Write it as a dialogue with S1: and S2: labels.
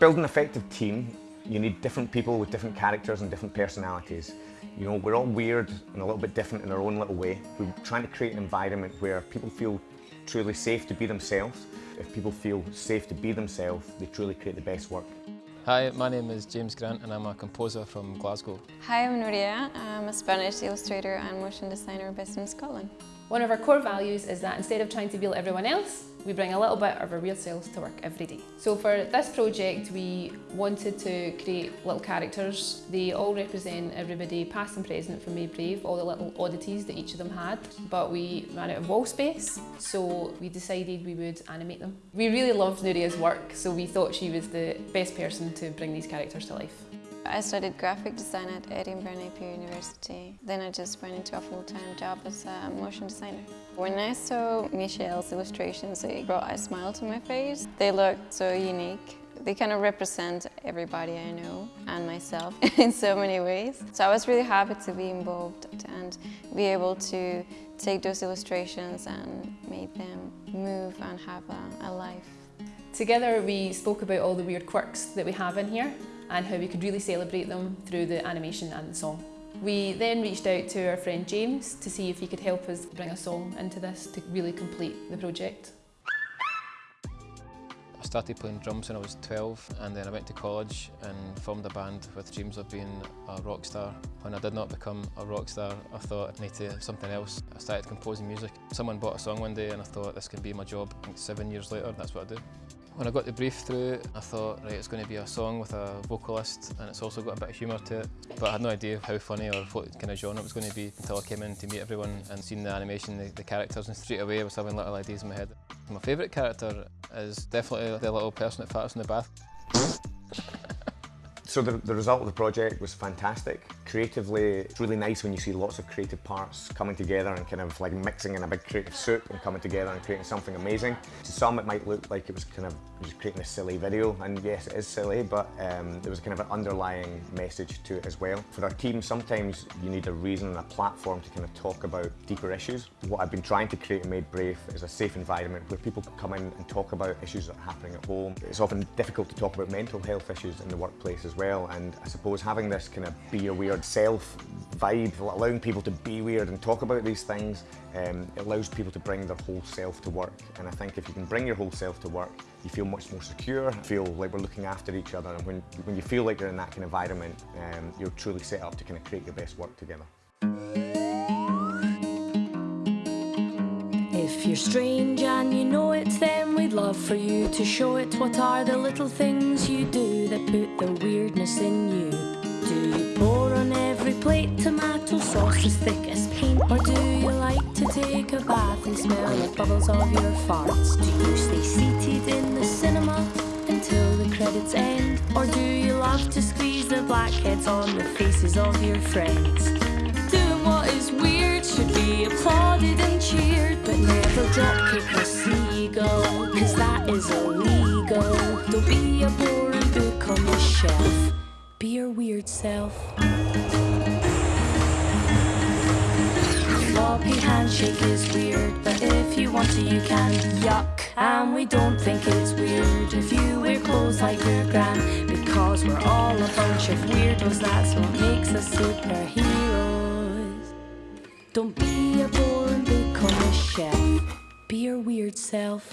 S1: build an effective team, you need different people with different characters and different personalities. You know, we're all weird and a little bit different in our own little way. We're trying to create an environment where people feel truly safe to be themselves. If people feel safe to be themselves, they truly create the best work.
S2: Hi, my name is James Grant and I'm a composer from Glasgow.
S3: Hi, I'm Nuria. I'm a Spanish illustrator and motion designer based in Scotland.
S4: One of our core values is that instead of trying to be like everyone else, we bring a little bit of our real selves to work every day. So for this project, we wanted to create little characters. They all represent everybody, past and present from Made Brave, all the little oddities that each of them had. But we ran out of wall space, so we decided we would animate them. We really loved Nuria's work, so we thought she was the best person to bring these characters to life.
S3: I studied graphic design at Edinburgh Napier University. Then I just went into a full-time job as a motion designer. When I saw Michelle's illustrations, it brought a smile to my face. They looked so unique. They kind of represent everybody I know and myself in so many ways. So I was really happy to be involved and be able to take those illustrations and make them move and have a, a life.
S4: Together we spoke about all the weird quirks that we have in here and how we could really celebrate them through the animation and the song. We then reached out to our friend James to see if he could help us bring a song into this to really complete the project.
S2: I started playing drums when I was 12 and then I went to college and formed a band with dreams of being a rock star. When I did not become a rock star, I thought I'd need to do something else. I started composing music. Someone bought a song one day and I thought this can be my job. seven years later, that's what I do. When I got the brief through, I thought, right, it's going to be a song with a vocalist and it's also got a bit of humour to it. But I had no idea how funny or what kind of genre it was going to be until I came in to meet everyone and seen the animation, the, the characters, and straight away I was having little ideas in my head. My favourite character is definitely the little person that farts in the bath.
S1: So the, the result of the project was fantastic. Creatively, it's really nice when you see lots of creative parts coming together and kind of like mixing in a big creative soup and coming together and creating something amazing. To some it might look like it was kind of just creating a silly video, and yes it is silly, but um, there was kind of an underlying message to it as well. For our team, sometimes you need a reason and a platform to kind of talk about deeper issues. What I've been trying to create in Made Brave is a safe environment where people can come in and talk about issues that are happening at home. It's often difficult to talk about mental health issues in the workplace as well and I suppose having this kind of be a weird self vibe, allowing people to be weird and talk about these things, um, it allows people to bring their whole self to work and I think if you can bring your whole self to work you feel much more secure, feel like we're looking after each other and when, when you feel like you're in that kind of environment um, you're truly set up to kind of create your best work together.
S5: If you're strange and you know it, then we'd love for you to show it. What are the little things you do that put the weirdness in you? Plate tomato sauce as thick as paint? Or do you like to take a bath and smell the bubbles of your farts? Do you stay seated in the cinema until the credits end? Or do you love to squeeze the blackheads on the faces of your friends? Doing what is weird should be applauded and cheered, but never drop kick a seagull, cause that is illegal. Don't be a boring book on the shelf, be your weird self. Floppy handshake is weird, but if you want to, you can. Yuck, and we don't think it's weird if you wear clothes like your gran, because we're all a bunch of weirdos. That's what makes us superheroes. Don't be a boring on the shelf. Be your weird self.